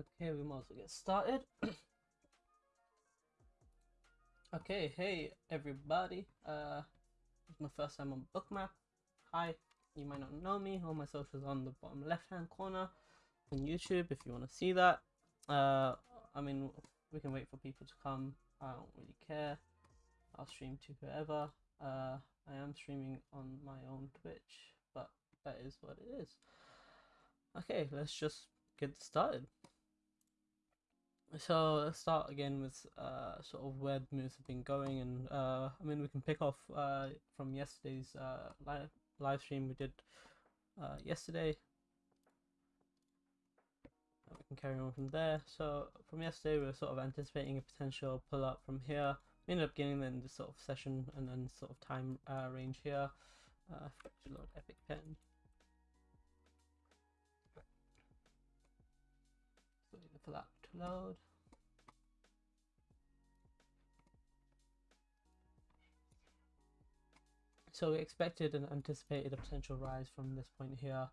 Okay, we might as well get started. okay, hey everybody. Uh, it's my first time on Bookmap. Hi, you might not know me. All my socials on the bottom left-hand corner on YouTube if you want to see that. Uh, I mean, we can wait for people to come. I don't really care. I'll stream to whoever. Uh, I am streaming on my own Twitch, but that is what it is. Okay, let's just get started. So let's start again with uh, sort of where the moves have been going, and uh, I mean we can pick off uh, from yesterday's uh, live live stream we did uh, yesterday. We can carry on from there. So from yesterday we were sort of anticipating a potential pull up from here. We ended up getting in this sort of session and then sort of time uh, range here. Uh, epic pen. For that to load. So we expected and anticipated a potential rise from this point here,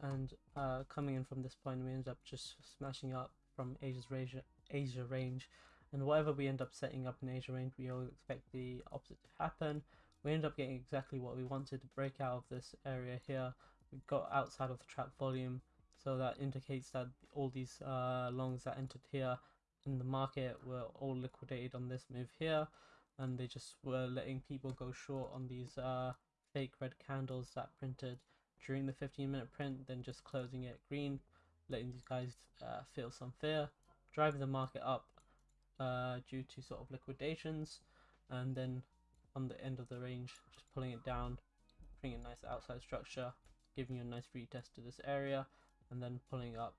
and uh, coming in from this point, we ended up just smashing up from Asia's Asia, Asia range, and whatever we end up setting up in Asia range, we always expect the opposite to happen. We end up getting exactly what we wanted to break out of this area here. We got outside of the trap volume, so that indicates that all these uh, longs that entered here in the market were all liquidated on this move here. And they just were letting people go short on these uh, fake red candles that printed during the 15 minute print then just closing it green letting these guys uh, feel some fear driving the market up uh, due to sort of liquidations. And then on the end of the range just pulling it down bringing a nice outside structure giving you a nice retest to this area and then pulling up.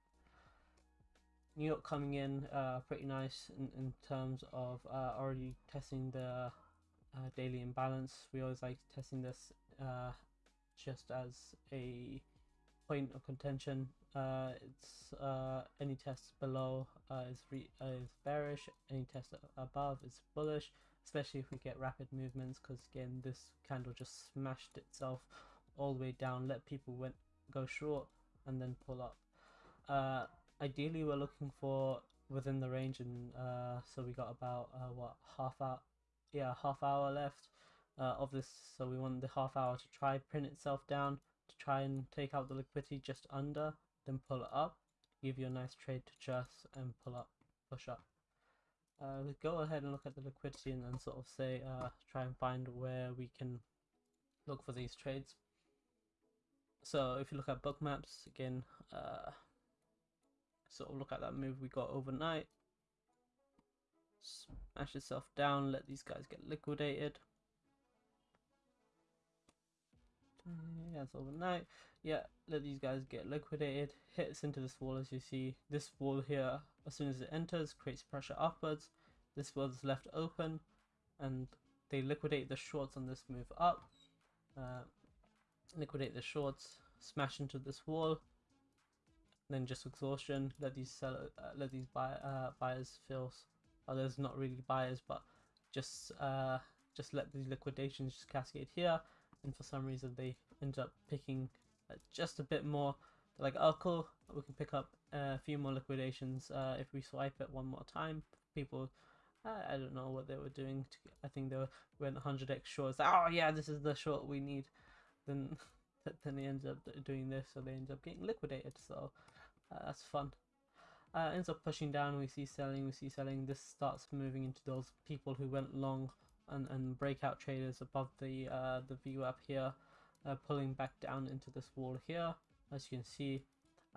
New York coming in uh, pretty nice in, in terms of uh, already testing the uh, daily imbalance. We always like testing this uh, just as a point of contention. Uh, it's uh, any test below is, is bearish, any test above is bullish, especially if we get rapid movements because again this candle just smashed itself all the way down, let people went go short and then pull up. Uh, ideally, we're looking for within the range, and uh, so we got about uh, what half hour, yeah, half hour left uh, of this. So we want the half hour to try print itself down to try and take out the liquidity just under, then pull it up, give you a nice trade to just and pull up, push up. Uh, we go ahead and look at the liquidity and then sort of say uh, try and find where we can look for these trades so if you look at Bookmaps again uh, sort of look at that move we got overnight. Smash yourself down let these guys get liquidated. Yeah it's overnight. Yeah let these guys get liquidated. Hits into this wall as you see. This wall here as soon as it enters creates pressure upwards. This wall is left open and they liquidate the shorts on this move up. Uh, liquidate the shorts, smash into this wall, then just exhaustion. Let these sell, uh, let these buy, uh, buyers feel. Oh, there's not really buyers, but just uh, just let these liquidations just cascade here. And for some reason, they end up picking uh, just a bit more. They're like, oh, cool, we can pick up a few more liquidations uh, if we swipe it one more time. People I don't know what they were doing. To, I think they were went 100x shorts. Oh yeah, this is the short we need then then they end up doing this, so they end up getting liquidated. So uh, that's fun. Uh, ends up pushing down. We see selling. We see selling. This starts moving into those people who went long and and breakout traders above the uh, the VWAP here, uh, pulling back down into this wall here. As you can see,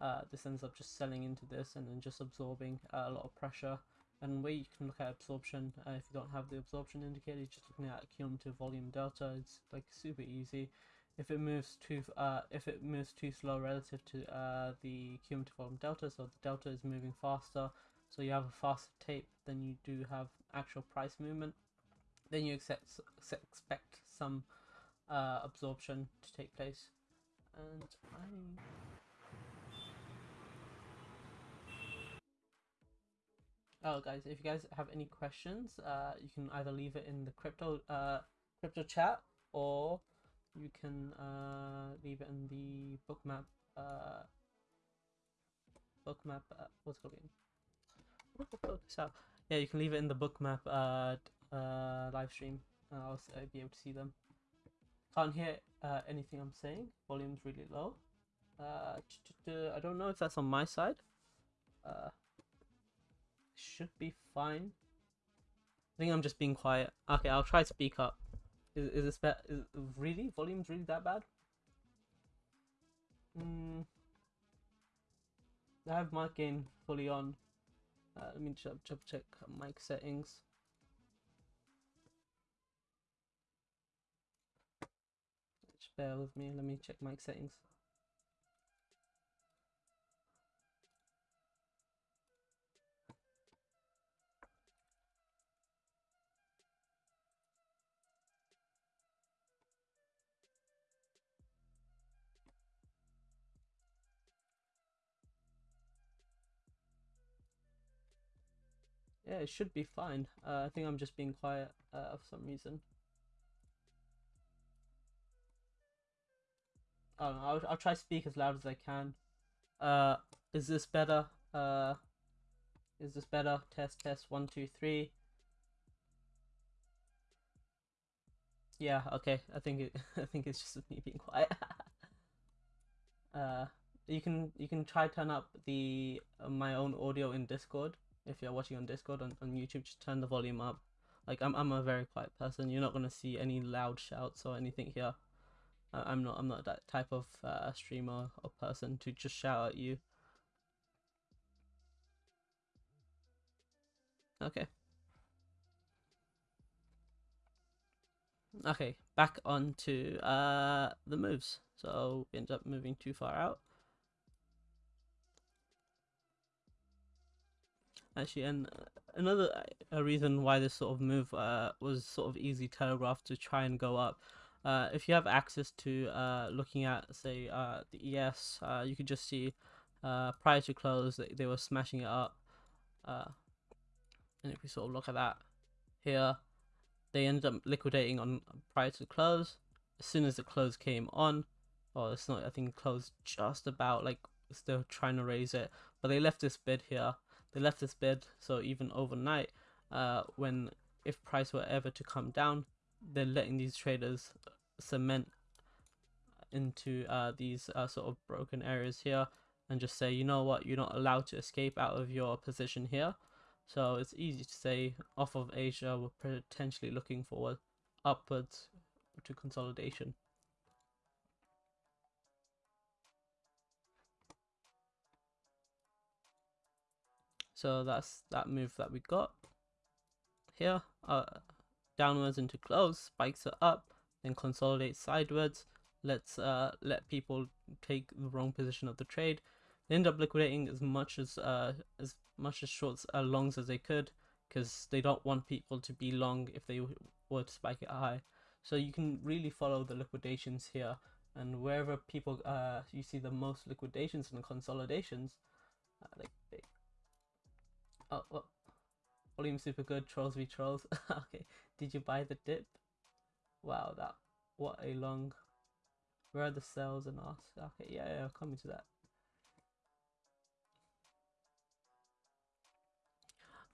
uh, this ends up just selling into this and then just absorbing uh, a lot of pressure. And where you can look at absorption, if you don't have the absorption indicator, you're just looking at cumulative volume delta, it's like super easy if it moves too uh, if it moves too slow relative to uh, the cumulative volume delta, so the delta is moving faster, so you have a faster tape than you do have actual price movement, then you expect expect some uh, absorption to take place. And I. Oh, guys, if you guys have any questions, uh, you can either leave it in the crypto uh, crypto chat or you can uh, leave it in the bookmap uh, bookmap uh, what's it called again out. Yeah, you can leave it in the bookmap uh, uh, live stream. I'll s- uh, be able to see them. Can't hear uh, anything I'm saying. Volume's really low. Uh, I don't know if that's on my side. Uh, should be fine. I think I'm just being quiet. Okay, I'll try to speak up. Is is this bad? Is, really volume's really that bad? Hmm. I have mic gain fully on. Uh, let me check, check, check mic settings. Just bear with me. Let me check mic settings. Yeah, it should be fine. Uh, I think I'm just being quiet uh, for some reason. I know, I'll, I'll try to speak as loud as I can. Uh, is this better? Uh, is this better? Test, test, one, two, three. Yeah, okay. I think it. I think it's just me being quiet. uh, you can you can try turn up the uh, my own audio in Discord if you're watching on Discord on, on YouTube. Just turn the volume up. Like I'm I'm a very quiet person. You're not gonna see any loud shouts or anything here. Uh, I'm not I'm not that type of uh, streamer or person to just shout at you. Okay. Okay, back on to uh, the moves. So we ended up moving too far out. Actually, and another uh, a reason why this sort of move uh, was sort of easy telegraphed to try and go up. Uh, if you have access to uh, looking at, say, uh, the ES, uh, you could just see prior to close they, they were smashing it up. And if we sort of look at that here, they ended up liquidating on prior to close. As soon as the close came on, or it's not, I think closed just about like still trying to raise it, but they left this bid here. They left this bid, so even overnight, uh, when if price were ever to come down, they're letting these traders cement into uh, these uh, sort of broken areas here and just say, you know what, you're not allowed to escape out of your position here. So it's easy to say off of Asia, we're potentially looking forward upwards to consolidation. So that's that move that we got here. Uh, downwards into close, spikes it up, then consolidates sideways. Let's uh, let people take the wrong position of the trade. They end up liquidating as much as uh, as much as shorts uh, longs as they could because they don't want people to be long if they were to spike it high. So you can really follow the liquidations here, and wherever people uh, you see the most liquidations and consolidations, uh, like oh, oh volume super good. Trolls v trolls. okay, did you buy the dip? Wow, that what a long. Where are the sells and us? Okay, yeah, yeah, coming to that.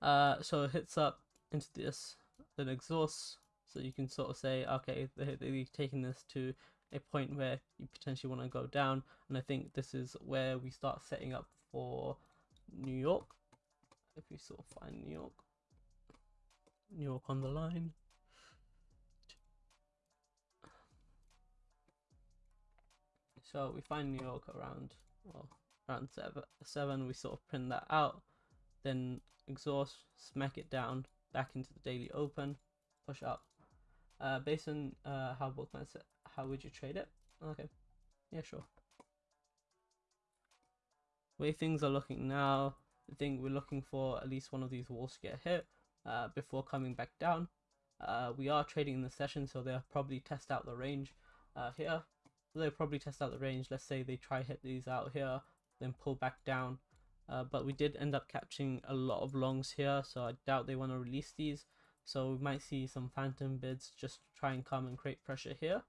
Uh, so it hits up into this, then exhausts. So you can sort of say, okay, they they've this to a point where you potentially want to go down, and I think this is where we start setting up for New York. If we sort of find New York, New York on the line. So we find New York around well around seven seven. We sort of print that out, then exhaust, smack it down back into the daily open, push up. Uh, based on uh, how Bookman said, how would you trade it? Okay, yeah, sure. Way things are looking now, I think we're looking for at least one of these walls to get hit uh, before coming back down. Uh, we are trading in the session, so they'll probably test out the range uh, here. They'll probably test out the range. Let's say they try hit these out here, then pull back down. Uh, but we did end up catching a lot of longs here, so I doubt they want to release these. So we might see some phantom bids just try and come and create pressure here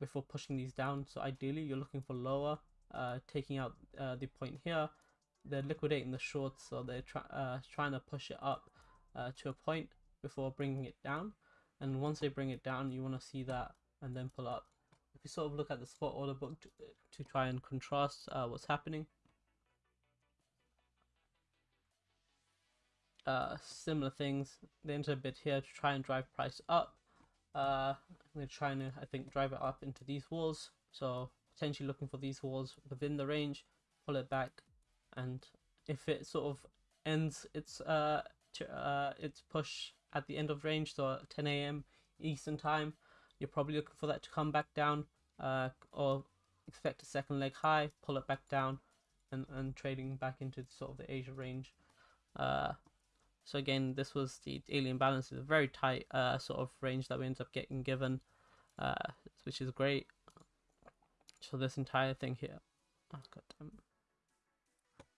before pushing these down. So ideally, you're looking for lower, uh, taking out uh, the point here, they're liquidating the shorts, so they're uh, trying to push it up uh, to a point before bringing it down. And once they bring it down, you want to see that and then pull up. If you sort of look at the spot order book to, to try and contrast uh, what's happening, uh, similar things. They enter a bit here to try and drive price up. Uh, they're trying to, I think, drive it up into these walls. So potentially looking for these walls within the range, pull it back, and if it sort of ends its uh, uh its push at the end of range, so 10 a.m. Eastern time, you're probably looking for that to come back down, uh, or expect a second leg high, pull it back down, and and trading back into sort of the Asia range. Uh, so again, this was the daily imbalance. It's a very tight uh, sort of range that we ended up getting given, uh, which is great. So this entire thing here, oh god damn,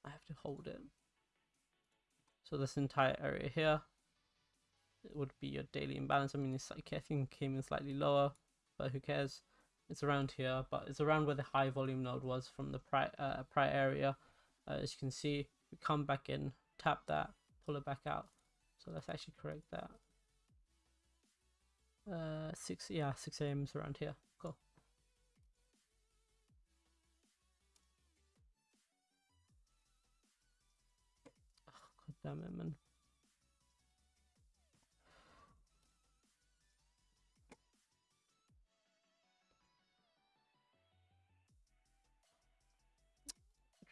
I have to hold it. So this entire area here, it would be your daily imbalance. I mean, it's like I think came in slightly lower, but who cares? It's around here, but it's around where the high volume node was from the prior uh, prior area. Uh, as you can see, we come back in, tap that, pull it back out. So let's actually correct that. Uh, 6, yeah, 6 a.m. is around here. Damn it, man.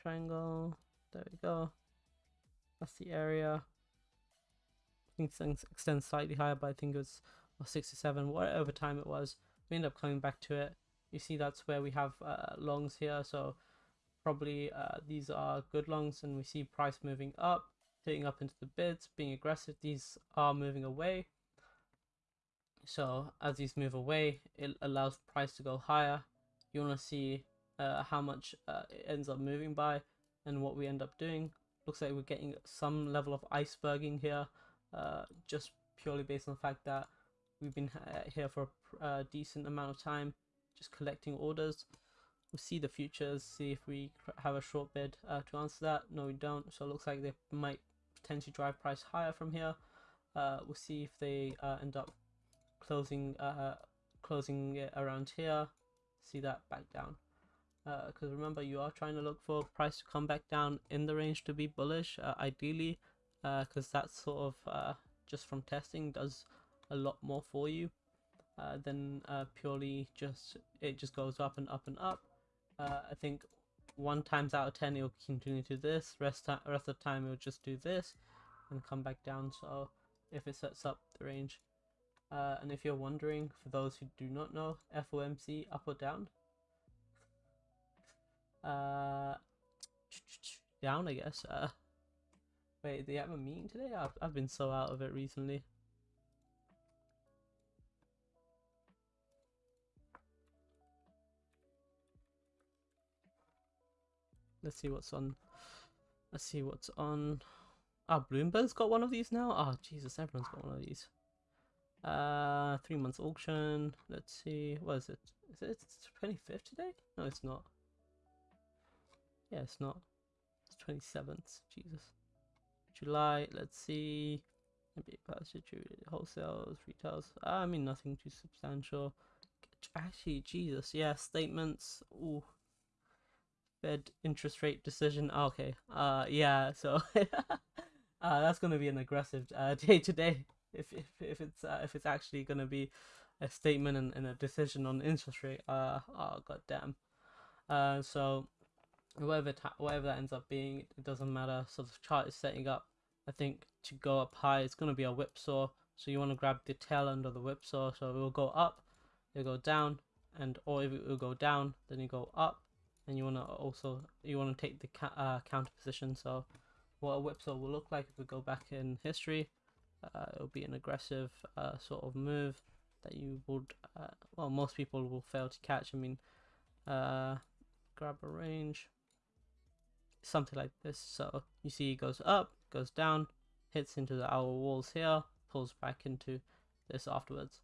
Triangle. There we go. That's the area. I think things extends slightly higher, but I think it was 67, whatever time it was. We end up coming back to it. You see that's where we have uh, longs here, so probably uh, these are good longs, and we see price moving up, hitting up into the bids, being aggressive. These are moving away. So as these move away, it allows price to go higher. You want to see uh, how much uh, it ends up moving by and what we end up doing looks like we're getting some level of iceberging here uh, just purely based on the fact that we've been here for a decent amount of time just collecting orders we'll see the futures see if we have a short bid uh, to answer that no we don't so it looks like they might potentially drive price higher from here. Uh, we'll see if they uh, end up closing uh, closing it around here. See that back down. Because uh, remember you are trying to look for price to come back down in the range to be bullish uh, ideally because uh, that sort of uh, just from testing does a lot more for you. Uh, than purely just it just goes up and up and up. I think one times out of ten it will continue to this rest, rest of the time it will just do this and come back down so if it sets up the range uh, and if you're wondering for those who do not know FOMC up or down uh, down, I guess. Uh, wait, they have a meeting today? I've, I've been so out of it recently. Let's see what's on. Let's see what's on. Ah, oh, Bloomberg's got one of these now? Oh, Jesus, everyone's got one of these. Uh, three months auction. Let's see. What is it? Is it 25th today? No, it's not. Yeah, it's not. It's 27th. Jesus. July, let's see. Maybe wholesales, retails. I mean, nothing too substantial. Actually, Jesus, yeah, statements. Ooh. Fed interest rate decision. Oh, okay. Uh, yeah. So, uh, that's gonna be an aggressive uh, day today. If if if it's uh, if it's actually gonna be a statement and, and a decision on interest rate. Uh, oh god damn. Uh, so whatever whatever that ends up being, it doesn't matter. So the chart is setting up, I think, to go up high. It's to be a whipsaw, so you want to grab the tail end of the whipsaw. So it will go up, it will go down, and or if it will go down, then you go up, and you want to also you want to take the uh, counter position. So what a whipsaw will look like if we go back in history, uh, it will be an aggressive uh, sort of move that you would, uh, well, most people will fail to catch. I mean, uh, grab a range something like this. So you see it goes up, goes down, hits into the hour walls here, pulls back into this afterwards.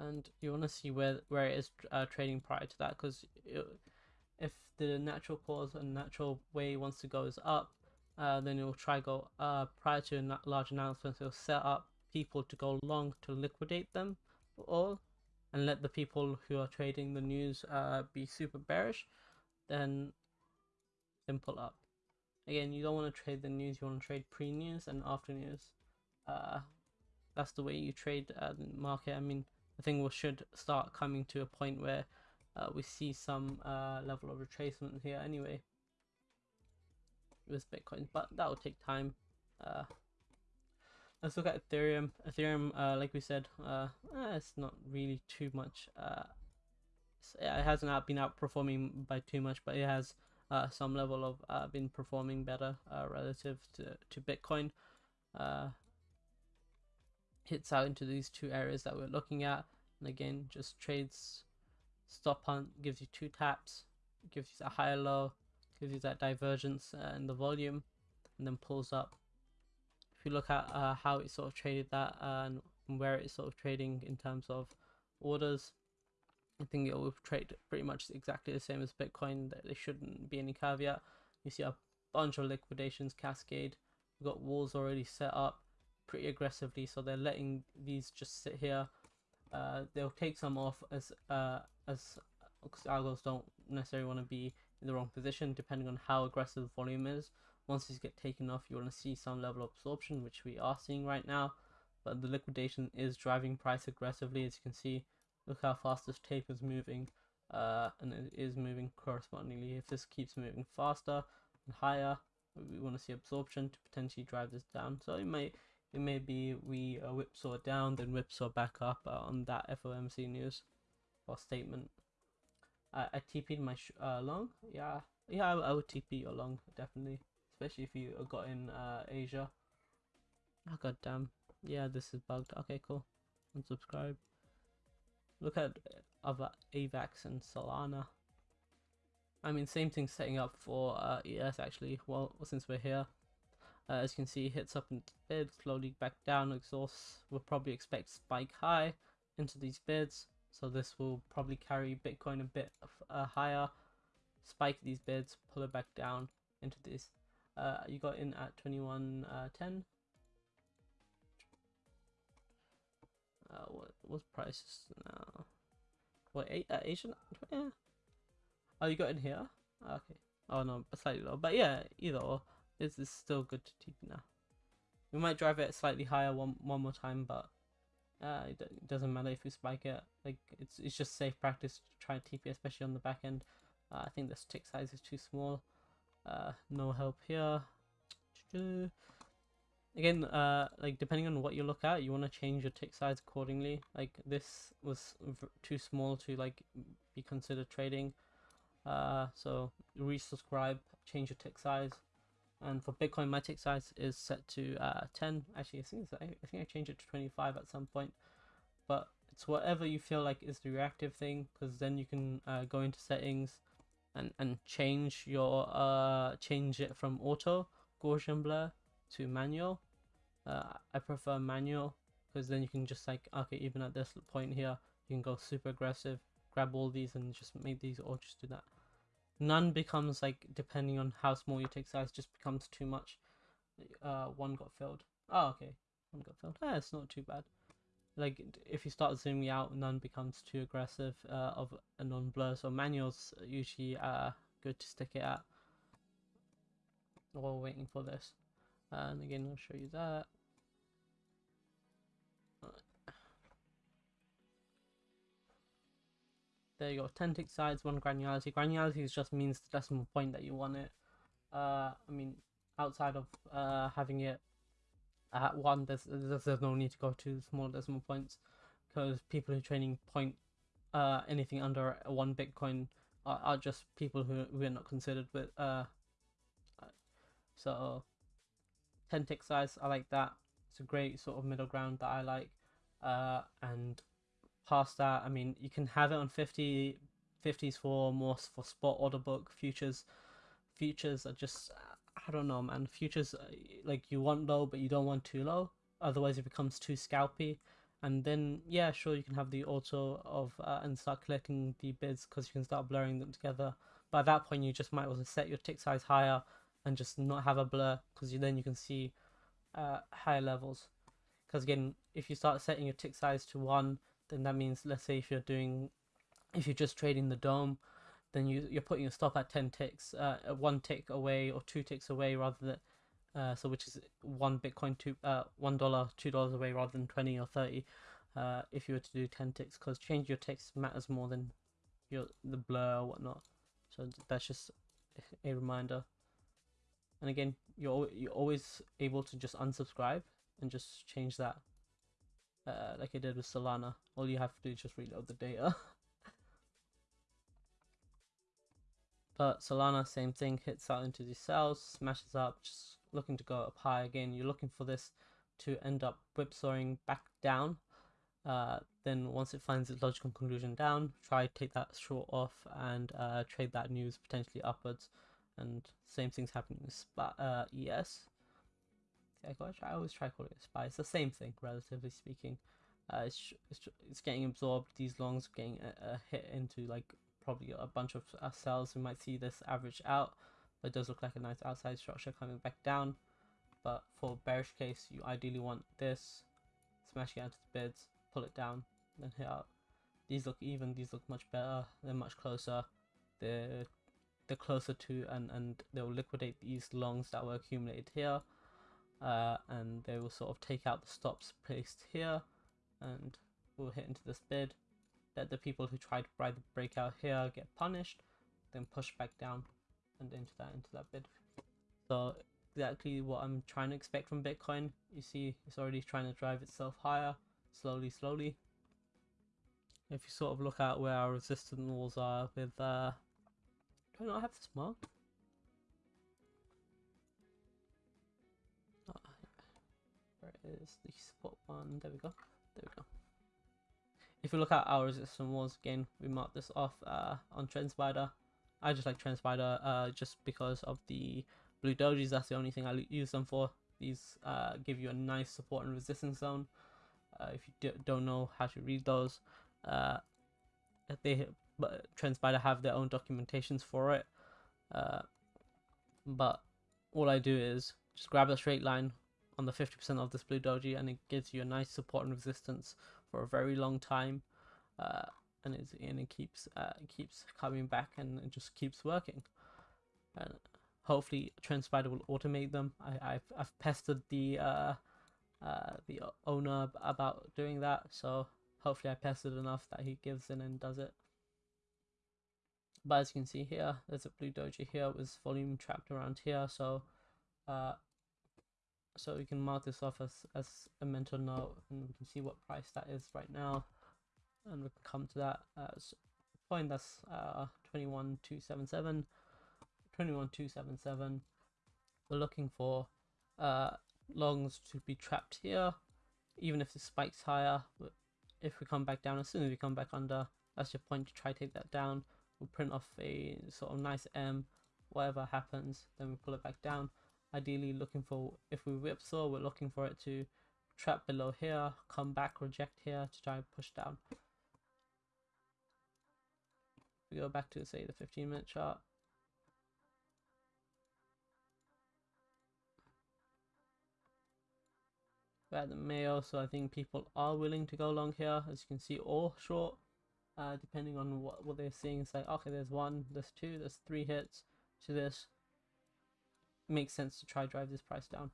And you want to see where where it is uh, trading prior to that because if the natural cause and natural way wants to go is up, uh, then it will try go uh, prior to a large announcement. It will set up people to go long to liquidate them all, and let the people who are trading the news uh, be super bearish. Then, then pull up. Again, you don't want to trade the news. You want to trade pre-news and after news. Uh, that's the way you trade uh, the market. I mean, I think we should start coming to a point where uh, we see some uh, level of retracement here anyway with Bitcoin, but that will take time. Uh, let's look at Ethereum. Ethereum, uh, like we said, uh, eh, it's not really too much. Uh, it hasn't been outperforming by too much, but it has some level of been performing better relative to, to Bitcoin. Uh, hits out into these two areas that we're looking at, and again, just trades stop hunt gives you two taps, gives you a higher low, gives you that divergence uh, in the volume and then pulls up. If you look at uh, how it sort of traded that uh, and where it's sort of trading in terms of orders, I think it will trade pretty much exactly the same as Bitcoin. There shouldn't be any caveat. You see a bunch of liquidations cascade. We've got walls already set up pretty aggressively, so they're letting these just sit here. Uh, they'll take some off as uh, as algos don't necessarily want to be in the wrong position depending on how aggressive the volume is. Once these get taken off, you want to see some level of absorption, which we are seeing right now. But the liquidation is driving price aggressively, as you can see. Look how fast this tape is moving, uh, and it is moving correspondingly. If this keeps moving faster and higher, we want to see absorption to potentially drive this down. So it may it may be we uh, whipsaw down, then whipsaw back up uh, on that FOMC news or statement. I, I TP'd my uh, long. Yeah, yeah, I, I would TP your long definitely, especially if you got in uh, Asia. Oh god damn. Yeah, this is bugged. Okay, cool. Unsubscribe. Look at other AVAX and Solana. I mean, same thing setting up for uh, ES actually. Well, since we're here, uh, as you can see, hits up into bid, slowly back down, exhausts. We'll probably expect spike high into these bids. So this will probably carry Bitcoin a bit uh, higher, spike these bids, pull it back down into this. Uh, you got in at 21.10. Uh, uh, what what's prices now? What eight uh, Asian? Yeah. Oh, you got in here. Okay. Oh no, slightly low, but yeah, either or. Is still good to TP now. We might drive it slightly higher one one more time, but uh, it, it, doesn't matter if we spike it. Like it's it's just safe practice to try TP, especially on the back end. Uh, I think this tick size is too small. Uh, no help here. Again, uh, like depending on what you look at, you want to change your tick size accordingly. Like this was too small to like be considered trading. Uh, so resubscribe, change your tick size. And for Bitcoin, my tick size is set to uh, 10. Actually, I think, I think I changed it to 25 at some point. But it's whatever you feel like is the reactive thing, because then you can uh, go into settings and, and change your uh, change it from auto Gaussian blur to manual. Uh, I prefer manual because then you can just like okay, even at this point here, you can go super aggressive, grab all these and just make these or just do that none becomes like depending on how small your tick size just becomes too much. Uh one got filled. Oh okay. One got filled. Yeah it's not too bad. Like if you start zooming out none becomes too aggressive uh, of a non-blur. So manuals usually uh good to stick it at while waiting for this. And again i'll show you that there you go 10 tick size 1 granularity granularity just means the decimal point that you want it uh i mean outside of uh having it at 1 there's, there's, there's no need to go to small decimal points because people who are trading point uh anything under 1 bitcoin are, are just people who, are not considered with uh so 10 tick size i like that. It's a great sort of middle ground that i like uh and past that, I mean, you can have it on 50, 50s for more for spot order book futures. Futures are just, I don't know, man. Futures, uh, like you want low, but you don't want too low. Otherwise, it becomes too scalpy. And then, yeah, sure, you can have the auto of uh, and start collecting the bids because you can start blurring them together. by that point you just might also set your tick size higher and just not have a blur because then you can see uh, higher levels because again if you start setting your tick size to one then that means let's say if you're doing if you're just trading the dome then you, you're putting your stop at 10 ticks uh, one tick away or two ticks away rather than uh, so which is one bitcoin two uh one dollar two dollars away rather than 20 or 30 uh if you were to do 10 ticks because change your ticks matters more than your the blur or whatnot. So that's just a reminder. And again you're you're always able to just unsubscribe and just change that uh, like I did with Solana. All you have to do is just reload the data. But Solana same thing hits out into these sells smashes up just looking to go up high again. You're looking for this to end up whipsawing back down. Uh, then once it finds its logical conclusion down try take that short off and uh, trade that news potentially upwards. And same thing's happening with uh, ES. I, always try calling it SPY. It's the same thing, relatively speaking. Uh, it's, it's, it's getting absorbed. These longs getting a, a hit into like probably a bunch of uh, sells. We might see this average out, but it does look like a nice outside structure coming back down. But for bearish case, you ideally want this, smash it out to the bids, pull it down, then hit up. These look even. These look much better. They're much closer. They're they're closer to and and they'll liquidate these longs that were accumulated here uh, and they will sort of take out the stops placed here and we'll hit into this bid. Let the people who tried to buy the breakout here get punished then push back down and into that into that bid. So exactly what i'm trying to expect from bitcoin. You see it's already trying to drive itself higher slowly slowly. If you sort of look at where our resistance walls are with uh do I not have this marked? Is the support one? There we go. There we go. If you look at our resistance walls again, we mark this off uh, on TrendSpider. I just like TrendSpider uh, just because of the blue dojis. That's the only thing I use them for. These uh, give you a nice support and resistance zone. Uh, if you don't know how to read those, uh, they but TrendSpider have their own documentations for it. Uh, but all I do is just grab a straight line on the 50% of this blue doji and it gives you a nice support and resistance for a very long time. Uh, and, and it keeps uh, keeps coming back and it just keeps working. And hopefully TrendSpider will automate them. I, I've, I've pestered the uh, uh, the owner about doing that, so hopefully I pestered enough that he gives in and does it. But as you can see here, there's a blue doji here with volume trapped around here. So, uh, so we can mark this off as, as a mental note and we can see what price that is right now. And we can come to that as point that's uh, 21277. 21277. We're looking for uh, longs to be trapped here, even if the spikes higher. If we come back down, as soon as we come back under, that's your point to try to take that down we'll print off a sort of nice M, whatever happens, then we pull it back down. Ideally looking for, if we whipsaw, we're looking for it to trap below here, come back, reject here to try and push down. We go back to say the 15 minute chart. We're at the Mayo, so I think people are willing to go long here, as you can see, or short uh, depending on what, what they're seeing. It's like, okay, there's one, there's two, there's three hits to this. Makes sense to try drive this price down.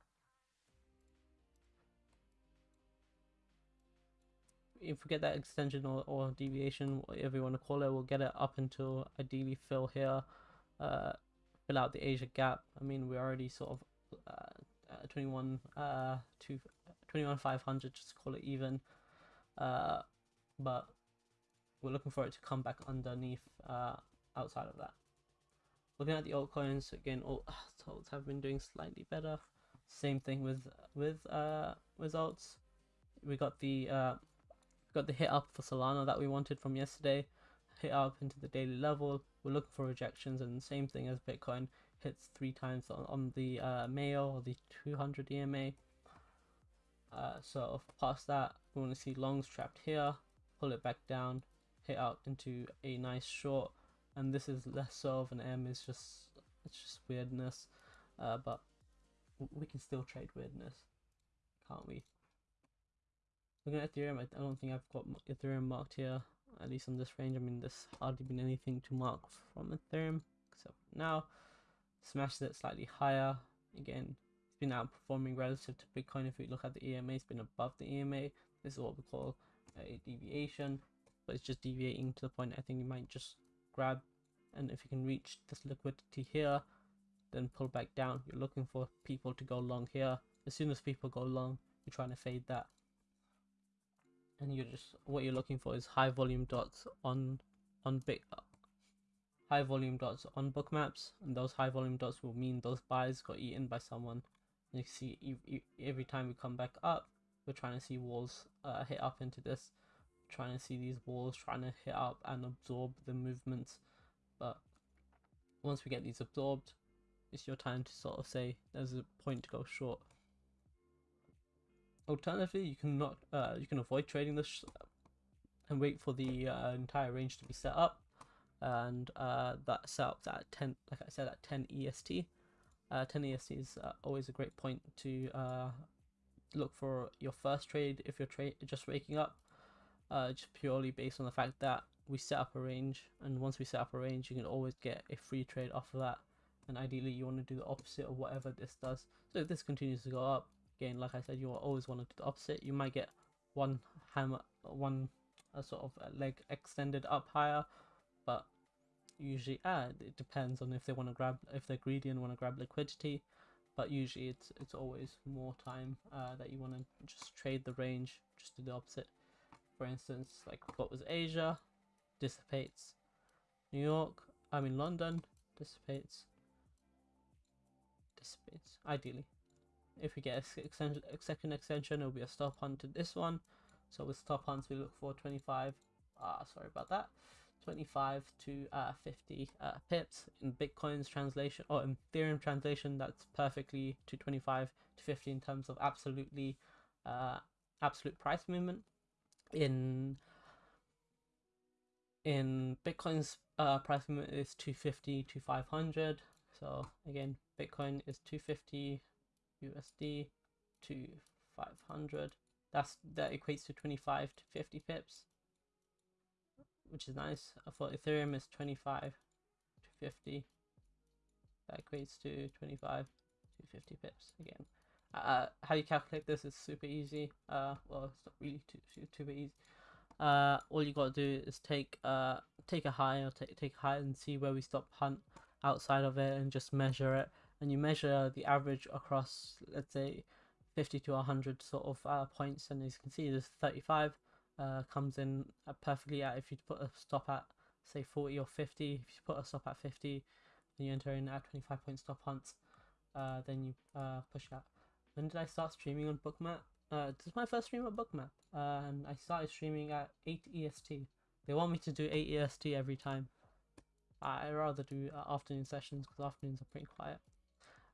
If we get that extension or, or deviation, whatever you want to call it, we'll get it up until ideally fill here, uh, fill out the Asia gap. I mean, we're already sort of uh, uh, 21 uh, to 21 500, just call it even. Uh, but we're looking for it to come back underneath uh, outside of that. Looking at the altcoins again, all alts have been doing slightly better. Same thing with with uh, results. We got the uh, got the hit up for Solana that we wanted from yesterday. Hit up into the daily level. We're looking for rejections, and same thing as Bitcoin hits three times on, on the uh, Mayo or the 200 EMA. Uh, so past that, we want to see longs trapped here. Pull it back down hit out into a nice short and this is less of an M. It's just it's just weirdness, uh, but we can still trade weirdness, can't we? Looking at Ethereum, I don't think I've got Ethereum marked here, at least on this range. I mean, there's hardly been anything to mark from Ethereum, except now. Smashed it slightly higher. Again, it's been outperforming relative to Bitcoin. If we look at the EMA, it's been above the EMA. This is what we call a deviation, but it's just deviating to the point I think you might just grab, and if you can reach this liquidity here, then pull back down. You're looking for people to go long here. As soon as people go long, you're trying to fade that. And you're just what you're looking for is high volume dots on on big high volume dots on bookmaps, and those high volume dots will mean those buys got eaten by someone. And you see every time we come back up, we're trying to see walls uh, hit up into this, trying to see these walls, trying to hit up and absorb the movements. But once we get these absorbed, it's your time to sort of say there's a point to go short. Alternatively, you can not uh, you can avoid trading this and wait for the uh, entire range to be set up, and uh, that setup's at 10, like I said, at 10 EST. Uh, 10 EST is uh, always a great point to uh, look for your first trade if you're tra just waking up, uh, just purely based on the fact that we set up a range, and once we set up a range, you can always get a free trade off of that. And ideally you want to do the opposite of whatever this does. So if this continues to go up again like i said you always want to do the opposite. You might get one hammer one sort of leg extended up higher but usually uh, it depends on if they want to grab if they're greedy and want to grab liquidity. But usually it's it's always more time uh, that you want to just trade the range just do the opposite for instance like what was asia dissipates new york i mean london dissipates dissipates, ideally. If we get a, extension, a second extension, it'll be a stop hunt to this one. So with stop hunts, we look for 25, ah, sorry about that, 25 to uh, 50 uh, pips. In Bitcoin's translation, or in Ethereum translation, that's perfectly to 25 to 50 in terms of absolutely, uh, absolute price movement. In in Bitcoin's uh, price movement is 250 to 500. So again, Bitcoin is 250 USD to 500. That's that equates to 25 to 50 pips, which is nice. For Ethereum is 25 to 50. That equates to 25 to 50 pips again. Uh, how you calculate this is super easy. Uh, well, it's not really too too, too easy. Uh, all you gotta do is take uh take a high or take take a high and see where we stop hunt outside of it and just measure it and you measure the average across let's say 50 to 100 sort of uh, points and as you can see there's 35 uh, comes in perfectly at if you put a stop at say 40 or 50 if you put a stop at 50 and you enter in at 25 point stop hunts uh, then you uh, push that when did I start streaming on bookmap? Uh, this is my first stream on bookmap uh, and I started streaming at 8 EST they want me to do 8 EST every time. I rather do uh, afternoon sessions because afternoons are pretty quiet.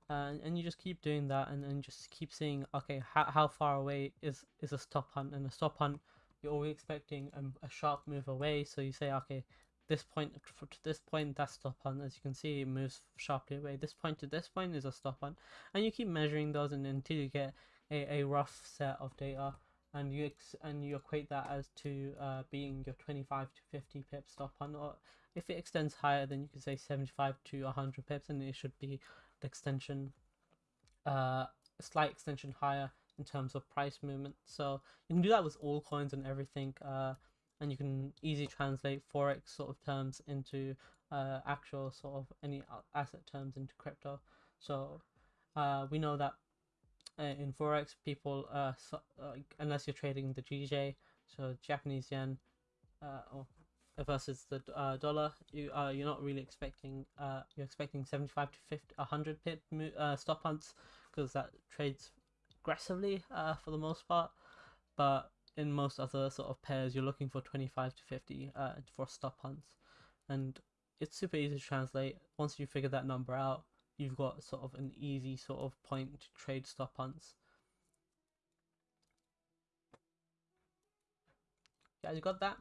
Uh, and you just keep doing that and then just keep seeing okay how, how far away is is a stop hunt? And a stop hunt you're always expecting a, a sharp move away. So you say okay this point to this point that stop on. as you can see it moves sharply away this point to this point is a stop on. and you keep measuring those and until you get a, a rough set of data and you and you equate that as to uh, being your 25 to 50 pip stop on. or if it extends higher, then you can say 75 to 100 pips, and it should be the extension, uh, a slight extension higher in terms of price movement. So you can do that with all coins and everything, uh, and you can easily translate forex sort of terms into uh, actual sort of any asset terms into crypto. So uh, we know that uh, in forex, people uh, so, uh, unless you're trading the GJ, so Japanese yen, uh, or versus the uh, dollar, you uh, you're not really expecting uh, you're expecting 75 to 50 100 pip stop hunts because that trades aggressively uh, for the most part but in most other sort of pairs you're looking for 25 to 50 uh, for stop hunts and it's super easy to translate once you figure that number out you've got sort of an easy sort of point to trade stop hunts guys you got that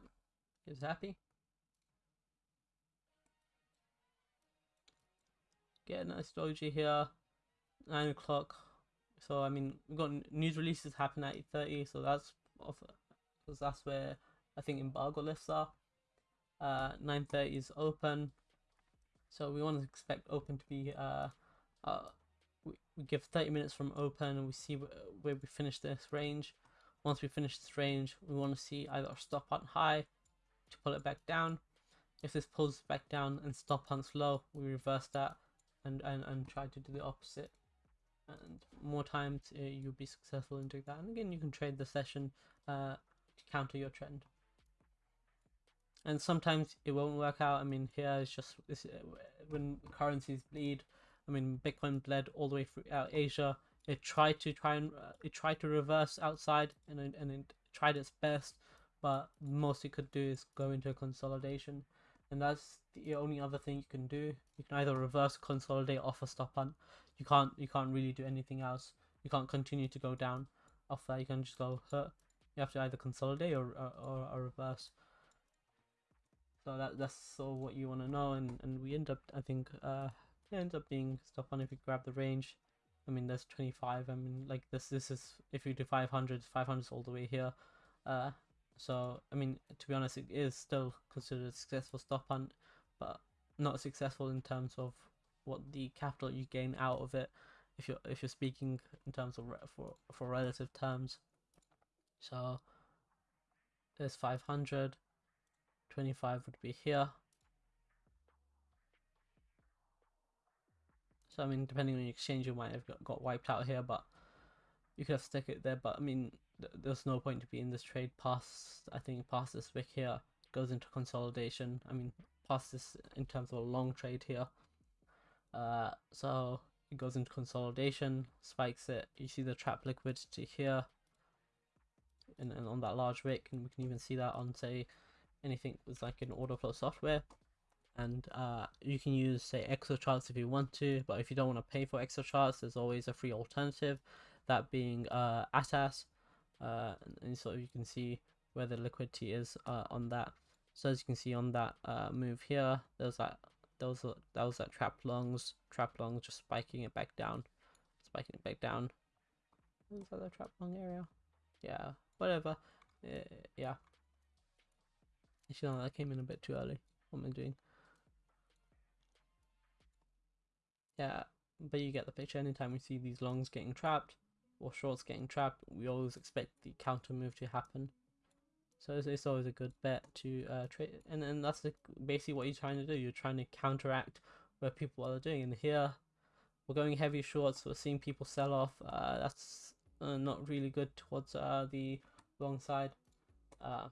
is happy get a nice doji here. Nine o'clock. So I mean, we've got news releases happen at eight thirty. So that's off because that's where I think embargo lifts are. Uh, nine thirty is open. So we want to expect open to be uh, uh we, we give 30 minutes from open and we see wh- where we finish this range. Once we finish this range, we want to see either a stop on high to pull it back down. If this pulls back down and stop on low, we reverse that and, and, and try to do the opposite. And more times uh, you'll be successful in doing that. And again, you can trade the session uh, to counter your trend. And sometimes it won't work out. I mean, here is just this, uh, when currencies bleed. I mean, Bitcoin bled all the way throughout Asia. It tried to try and uh, it tried to reverse outside, and it, and it tried its best, but most it could do is go into a consolidation, and that's the only other thing you can do. You can either reverse consolidate off a stop hunt. You can't you can't really do anything else. You can't continue to go down off that. You can just go hurt. You have to either consolidate or or, or, reverse. So that that's sort of what you want to know, and and we end up I think uh it ends up being stop hunt if you grab the range. I mean, there's 25. I mean, like this. This is if you do 500, 500 all the way here. Uh, so I mean, to be honest, it is still considered a successful stop hunt, but not successful in terms of what the capital you gain out of it. If you're if you're speaking in terms of for for relative terms. So there's 500. 25 would be here. So I mean, depending on your exchange, you might have got, got wiped out here, but you could have stuck it there. But I mean, th- there's no point to be in this trade past. I think past this wick here goes into consolidation. I mean, past this in terms of a long trade here. Uh, so it goes into consolidation, spikes it. You see the trap liquidity here, and, and on that large wick, and we can even see that on say anything with like an order flow software and uh, you can use say Exocharts if you want to but if you don't want to pay for Exocharts there's always a free alternative that being uh, atas uh, and, so you can see where the liquidity is uh, on that. So as you can see on that uh, move here there's that there was a, that was that trap longs trap longs just spiking it back down spiking it back down is that the trap long area. Yeah whatever. Uh, yeah. Actually no, that came in a bit too early. What am I doing? Yeah, but you get the picture. Anytime we see these longs getting trapped or shorts getting trapped, we always expect the counter move to happen. So it's, it's always a good bet to uh, trade, and and that's the, basically what you're trying to do. You're trying to counteract where people are doing. And here, we're going heavy shorts. We're seeing people sell off. Uh, that's uh, not really good towards uh, the long side. Uh,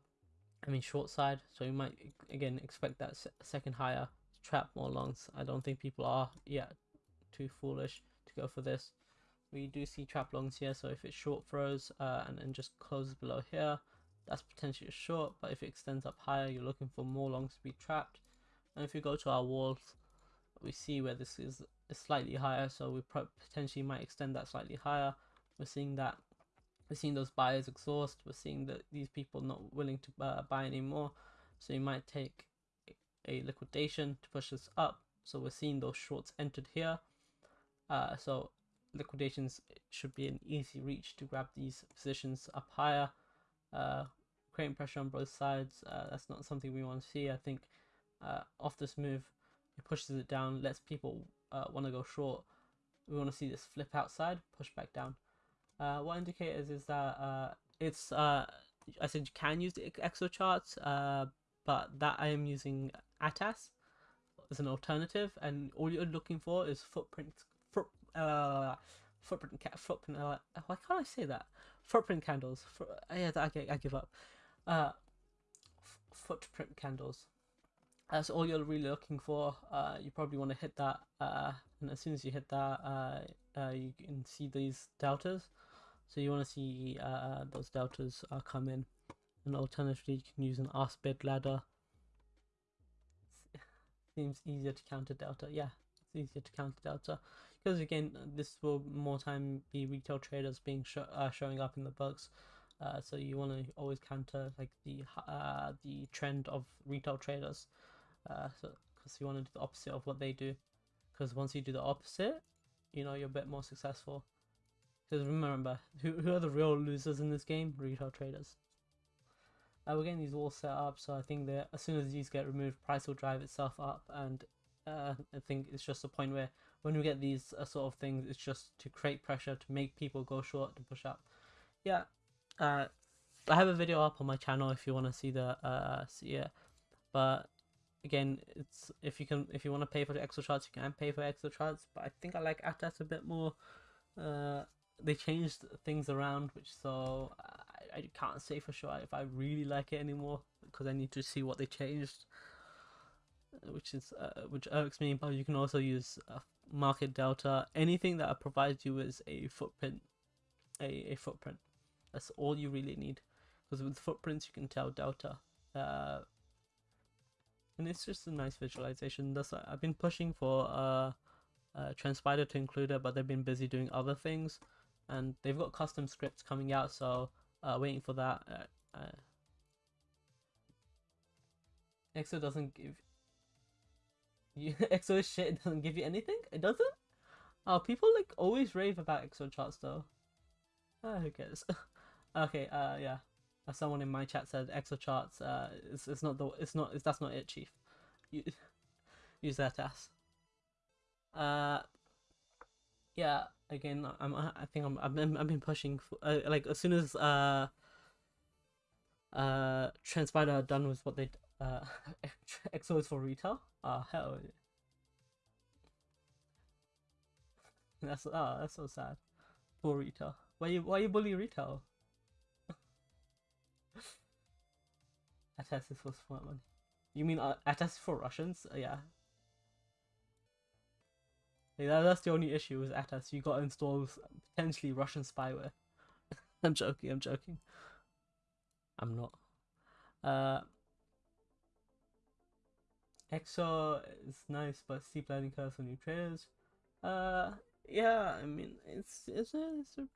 I mean short side. So you might again expect that se second higher to trap more longs. I don't think people are yet too foolish to go for this. We do see trap longs here, so if it short throws uh, and, then just closes below here, that's potentially a short, but if it extends up higher, you're looking for more longs to be trapped. And if you go to our walls, we see where this is, is slightly higher, so we potentially might extend that slightly higher. We're seeing that, we're seeing those buyers exhaust, we're seeing that these people not willing to uh, buy anymore, so you might take a liquidation to push this up. So we're seeing those shorts entered here uh, so liquidations should be an easy reach to grab these positions up higher, uh, creating pressure on both sides. Uh, that's not something we want to see. I think uh, off this move, it pushes it down, lets people uh, want to go short. We want to see this flip outside, push back down. Uh, what indicators is that uh, it's I said you can use the Exocharts, uh, but that I am using ATAS as an alternative, and all you're looking for is footprint uh, footprint ca- footprint. Uh, why can't I say that? Footprint candles. For, uh, yeah, I, I give up. Uh, f- footprint candles. That's all you're really looking for. Uh, you probably want to hit that, uh, and as soon as you hit that, uh, uh, you can see these deltas. So you want to see uh, those deltas uh, come in. And alternatively, you can use an ask bid ladder. Seems easier to counter delta. Yeah, it's easier to counter delta because again this will more time be retail traders being sh- uh, showing up in the books uh, so you want to always counter like the uh, the trend of retail traders uh, so because you want to do the opposite of what they do because once you do the opposite, you know you're a bit more successful. Because remember, who who are the real losers in this game? Retail traders. Uh, we're getting these all set up, so I think that as soon as these get removed, price will drive itself up, and uh, I think it's just a point where when we get these uh, sort of things, it's just to create pressure to make people go short to push up. Yeah, uh, I have a video up on my channel if you want to see the uh see it, but again, it's if you can if you want to pay for the extra charts, you can pay for extra charts. But I think I like Atas a bit more. Uh, they changed things around, which so I, I can't say for sure if I really like it anymore because I need to see what they changed, which is uh, which irks me. But you can also use uh, market delta, anything that provides you with a footprint, a, a footprint. That's all you really need, because with footprints you can tell delta. Uh, and it's just a nice visualization. That's I've been pushing for uh, uh, TrendSpider to include it, but they've been busy doing other things, and they've got custom scripts coming out, so uh, waiting for that. Uh, uh, EXO doesn't give you EXO is shit. It doesn't give you anything. It doesn't. Oh, people like always rave about EXO charts though. Ah, who cares? okay. Uh, yeah. As someone in my chat said, EXO charts. Uh, it's, it's not the. It's not. It's, that's not it, chief. You, use that ass. Uh. Yeah. Again, I'm. I think I'm. I've been. I've been pushing. For, uh, like as soon as uh. Uh, TrendSpider are done with what they uh, is for retail. Ah, uh, hell. That's ah, that's so sad. For retail. Why you why you bully retail? Atas is for smart money. You mean uh, Atas for Russians? Uh, yeah. yeah that, that's the only issue with Atas. You got installed potentially Russian spyware. I'm joking. I'm joking. I'm not. Uh, EXO is nice, but steep learning curve for new traders. Uh, yeah, I mean, it's it's a, it's a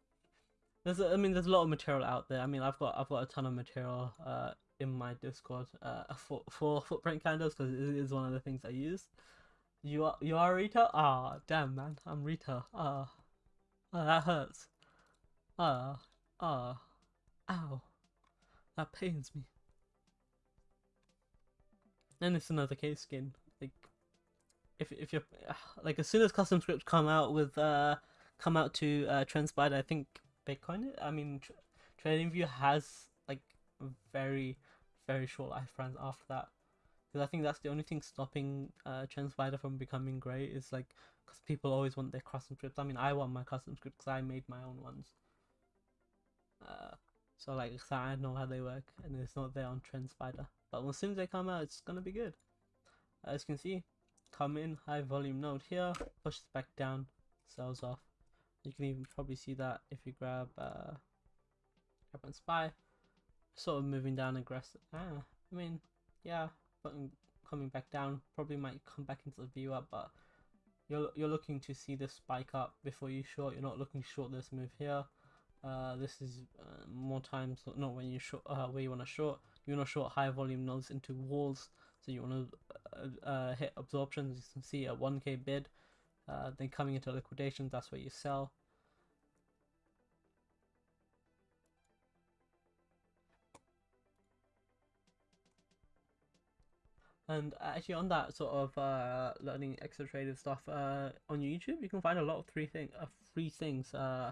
there's a, I mean, there's a lot of material out there. I mean, I've got I've got a ton of material uh in my Discord uh for for footprint candles because it is one of the things I use. You are you are Rita? Ah, oh, damn man, I'm Rita. Ah, oh, that hurts. Ah, ah, ow, that pains me. And it's another case skin. Like, if if you're like as soon as custom scripts come out with uh come out to uh TrendSpider, I think Bitcoin. I mean, tr- TradingView has like very very short life lifespans after that. Because I think that's the only thing stopping uh TrendSpider from becoming great is like because people always want their custom scripts. I mean, I want my custom scripts because I made my own ones. Uh, so like I know how they work, and it's not there on TrendSpider. But as soon as they come out, it's gonna be good. As you can see, come in, high volume node here, pushes back down, sells off. You can even probably see that if you grab uh, grab and spy, sort of moving down aggressive. Ah, I mean, yeah, but coming back down, probably might come back into the view up, but you're you're looking to see this spike up before you short. You're not looking short this move here. Uh, this is uh, more times not when you short uh, where you want to short you want to short high volume nodes into walls so you want to uh, uh, hit absorptions you can see a 1k bid uh, then coming into liquidation that's where you sell And actually, on that sort of uh, learning extra traded stuff uh, on YouTube, you can find a lot of three thing, uh, free things. Uh,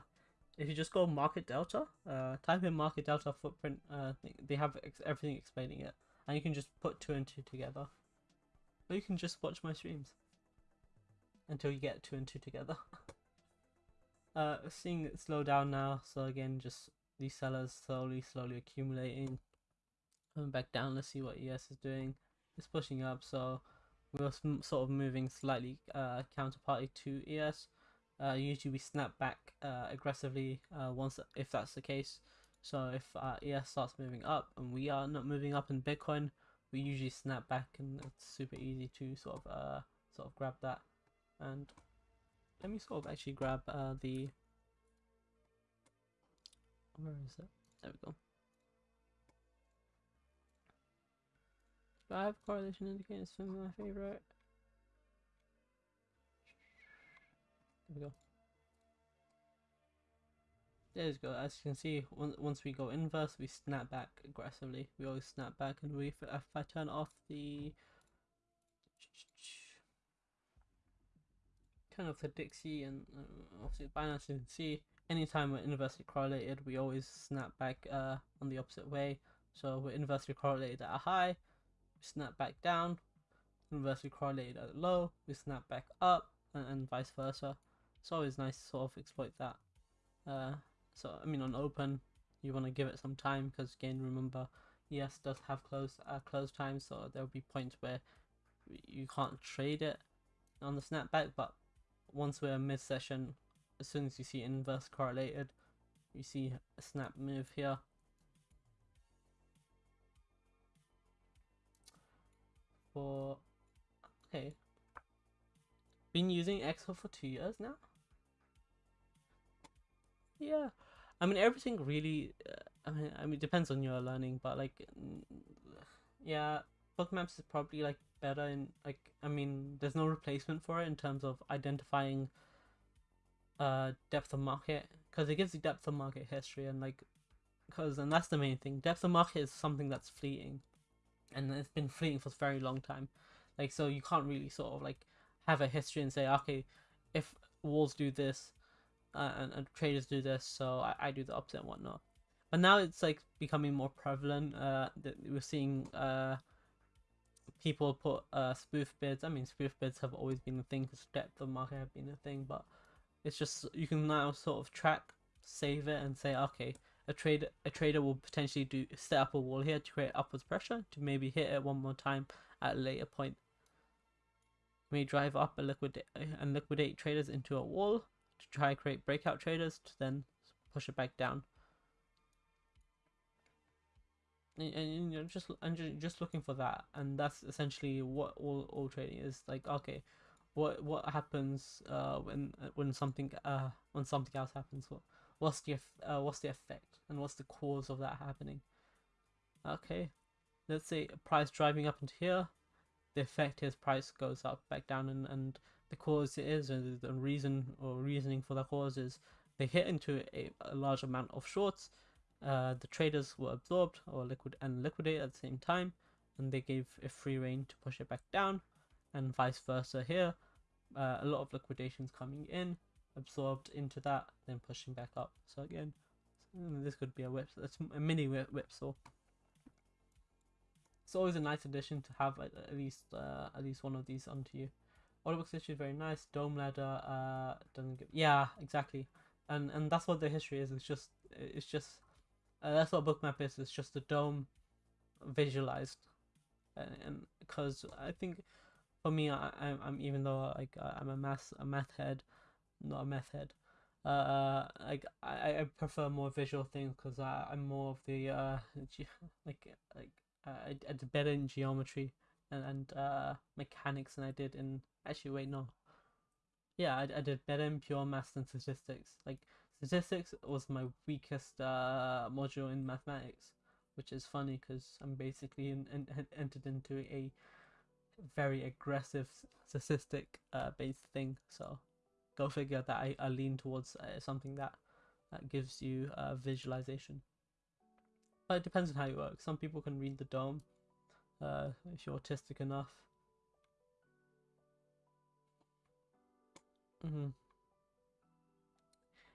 if you just go market delta, uh, type in market delta footprint, uh, they have ex- everything explaining it, and you can just put two and two together, or you can just watch my streams until you get two and two together. uh, seeing it slow down now, so again, just these sellers slowly, slowly accumulating. Coming back down, let's see what ES is doing. It's pushing up, so we're sort of moving slightly uh, counterparty to ES uh, usually we snap back uh, aggressively uh, once if that's the case. So if uh, ES starts moving up and we are not moving up in Bitcoin, we usually snap back and it's super easy to sort of uh, sort of grab that. And let me sort of actually grab uh, the where is it? There we go. Do I have correlation indicators for my favorite? There we go. There you go. As you can see, once we go inverse, we snap back aggressively. We always snap back, and we if I turn off the turn off the Dixie and uh, obviously Binance, you can see anytime we're inversely correlated, we always snap back uh, on the opposite way. So we're inversely correlated at a high, we snap back down. Inversely correlated at a low, we snap back up, and, and vice versa. It's always nice to sort of exploit that. Uh, so I mean, on open, you want to give it some time because again, remember, ES does have close uh, close time, so there'll be points where you can't trade it on the snapback. But once we're mid session, as soon as you see inverse correlated, you see a snap move here. For okay, been using Excel for two years now. Yeah, I mean everything really. Uh, I mean, I mean, it depends on your learning, but like, yeah, book maps is probably like better in like. I mean, there's no replacement for it in terms of identifying uh depth of market because it gives you depth of market history and like because and that's the main thing depth of market is something that's fleeting and it's been fleeting for a very long time like so you can't really sort of like have a history and say okay if walls do this uh, and, and, traders do this so I, I do the opposite and whatnot. But now it's like becoming more prevalent uh that we're seeing uh people put uh spoof bids. I mean spoof bids have always been a thing because depth of market have been a thing but it's just you can now sort of track save it and say okay a trader a trader will potentially do set up a wall here to create upwards pressure to maybe hit it one more time at a later point. May drive up a liquidate and liquidate traders into a wall to try and create breakout traders to then push it back down. And, and you're just and just looking for that, and that's essentially what all all trading is like. Okay, what what happens uh when when something uh when something else happens? What what's the uh, what's the effect and what's the cause of that happening? Okay, let's say price driving up into here the effect is price goes up back down and, and the cause is and the reason or reasoning for the cause is they hit into a, a large amount of shorts uh, the traders were absorbed or liquid and liquidate at the same time and they gave a free reign to push it back down and vice versa here. Uh, a lot of liquidations coming in absorbed into that then pushing back up. So again this could be a whip it's a mini whip, whipsaw it's always a nice addition to have at, at least uh, at least one of these onto you. Order book history is very nice. DOM ladder uh, doesn't give yeah exactly, and and that's what the history is. It's just it's just uh, that's what bookmap is. It's just a DOM visualized, and because I think for me I I'm, I'm even though like I'm a math a math head, not a math head. Uh, like I, I prefer more visual things because I'm more of the uh, like like uh, I, I did better in geometry and, and uh, mechanics than I did in actually wait no. Yeah I, I did better in pure maths than statistics. Like statistics was my weakest uh, module in mathematics which is funny because I'm basically in, in, entered into a very aggressive statistic uh, based thing. So go figure that I, I lean towards uh, something that that gives you uh, visualization. But it depends on how you work. Some people can read the DOM uh, if you're autistic enough. Mm -hmm.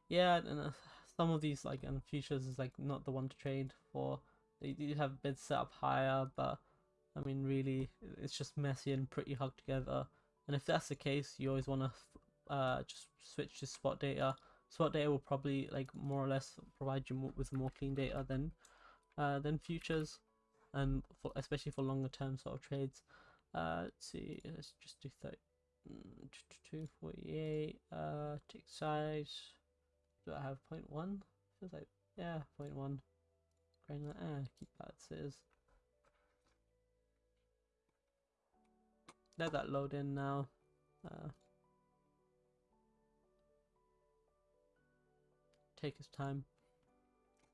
Yeah, and uh, some of these like and futures is like not the one to trade for. They do have bids set up higher, but I mean really it's just messy and pretty hugged together. And if that's the case, you always want to uh, just switch to spot data. Spot data will probably like more or less provide you more, with more clean data than uh, than futures, and for, especially for longer term sort of trades. Uh, let's see, let's just do 30, mm, 248, uh, tick size, do I have 0.1? Feels like, yeah, 0.1, granular, ah, keep that as is. Let that load in now. Uh, take his time.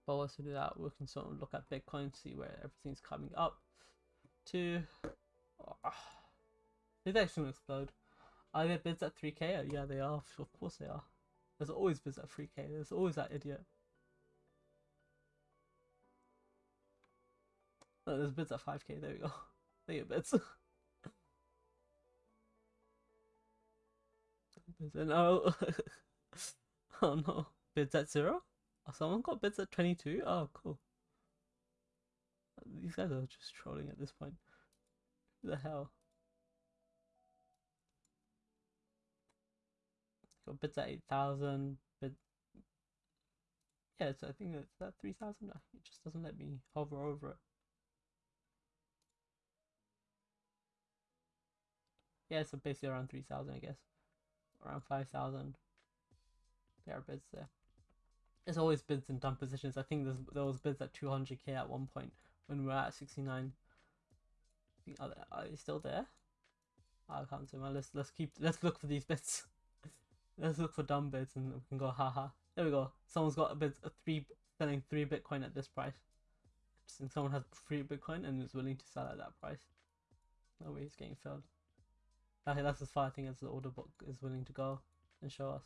But once we do that, we can sort of look at Bitcoin, see where everything's coming up to. Oh, it's actually gonna explode. Are there bids at 3k? Uh, Yeah, they are. Of course they are. There's always bids at 3k. There's always that idiot. Oh, there's bids at 5k. There we go. There go, bids. bids at- no. oh no. Bids at zero? Oh, someone got bids at 22? Oh, cool. These guys are just trolling at this point. Who the hell? Got bids at 8,000. Bid. Yeah, so I think it's that 3,000. It just doesn't let me hover over it. Yeah, so basically around 3,000, I guess. Around 5,000. There are bids there. There's always bids in dumb positions. I think there's there was bids at 200k at one point when we were at 69. Are they, are still there? I can't see. Well, let's let's keep let's look for these bids. let's look for dumb bids and we can go haha. There we go. Someone's got a bid a three selling three Bitcoin at this price. Since someone has three Bitcoin and is willing to sell at that price. No way he's getting filled. Okay, that's as far I think as the order book is willing to go and show us.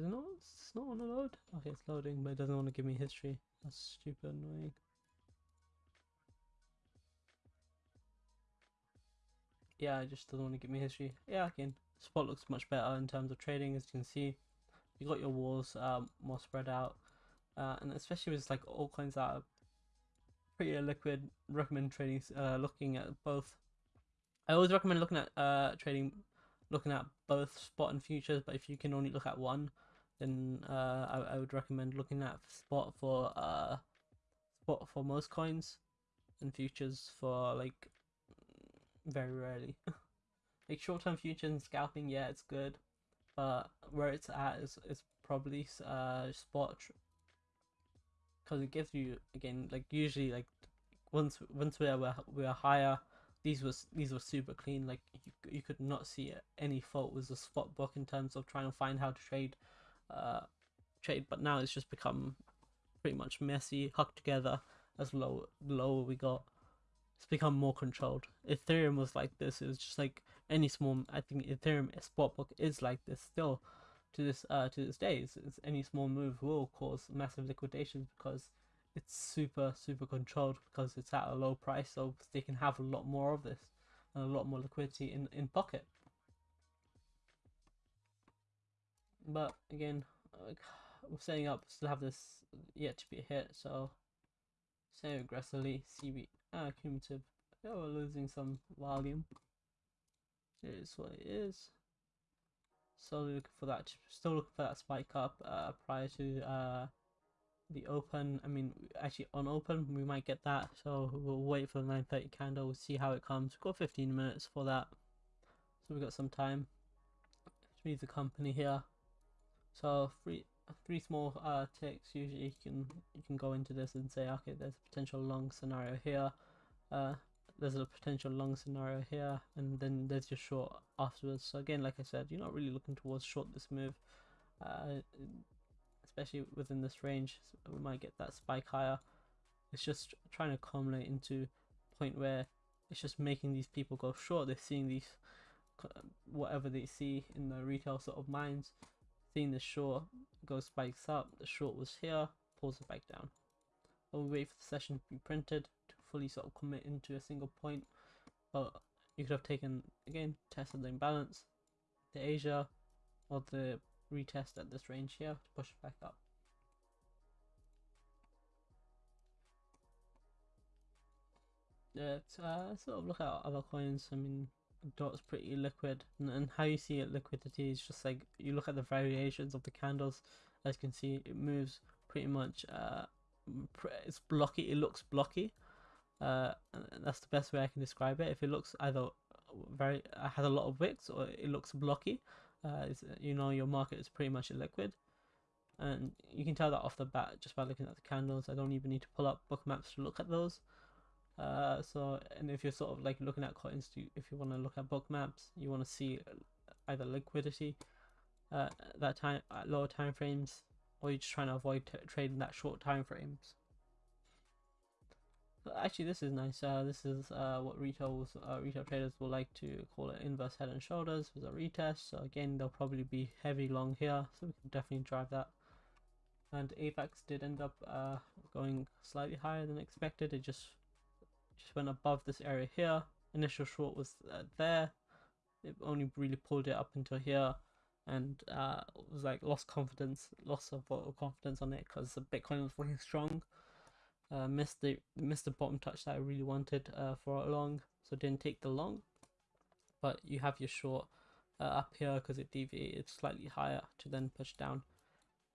Does it not? It's not want to load. Okay, it's loading, but it doesn't want to give me history. That's stupid annoying. Yeah, it just doesn't want to give me history. Yeah, again, spot looks much better in terms of trading, as you can see. You got your walls um, more spread out, uh, and especially with like all coins that are pretty liquid. Recommend trading, uh, looking at both. I always recommend looking at uh trading, looking at both spot and futures. But if you can only look at one, then uh, I, I would recommend looking at spot for uh spot for most coins, and futures for like very rarely. like short term futures and scalping, yeah, it's good, but where it's at is is probably uh spot because it gives you again like usually like once once we are we are higher these was these were super clean like you, you could not see any fault with the spot book in terms of trying to find how to trade uh trade but now it's just become pretty much messy hucked together as low lower we got. It's become more controlled. Ethereum was like this. It was just like any small i think ethereum spot book is like this still to this uh to this day. It's, it's any small move will cause massive liquidations because it's super super controlled because it's at a low price. So they can have a lot more of this and a lot more liquidity in in pocket but again we're setting up still have this yet to be hit so say aggressively cb ah cumulative. Yeah we're losing some volume. It is what it is. So looking for that still looking for that spike up uh prior to uh the open i mean actually on open we might get that. So we'll wait for the 930 candle we'll see how it comes. We've got 15 minutes for that. So we've got some time. Let's read the company here so three three small uh ticks usually you can you can go into this and say okay there's a potential long scenario here uh there's a potential long scenario here and then there's your short afterwards. So again like i said you're not really looking towards short this move uh especially within this range so we might get that spike higher. It's just trying to accumulate into a point where it's just making these people go short. They're seeing these whatever they see in the retail sort of minds seeing the short go spikes up the short was here pulls it back down we'll wait for the session to be printed to fully sort of commit into a single point but you could have taken again tested the imbalance the asia or the retest at this range here to push it back up. Let's uh, sort of look at other coins. I mean, dot's pretty liquid, and, how you see it liquidity is just like you look at the variations of the candles. As you can see, it moves pretty much. Uh, it's blocky. It looks blocky. Uh, that's the best way I can describe it. If it looks either very uh, has a lot of wicks or it looks blocky, uh, you know your market is pretty much liquid, and you can tell that off the bat just by looking at the candles I don't even need to pull up book maps to look at those uh, so and if you're sort of like looking at coins if you want to look at book maps, you want to see either liquidity uh, that time at lower time frames or you're just trying to avoid trading that short time frames. Actually, this is nice. Uh, this is uh, what retail uh, retail traders will like to call it inverse head and shoulders with a retest. So again, they'll probably be heavy long here, so we can definitely drive that. And AVAX did end up uh, going slightly higher than expected. It just just went above this area here. Initial short was uh, there. It only really pulled it up until here and uh, was like lost confidence, loss of confidence on it because the Bitcoin was looking strong. Uh, missed the missed the bottom touch that I really wanted uh, for a long, so didn't take the long. But you have your short uh, up here because it deviated slightly higher to then push down.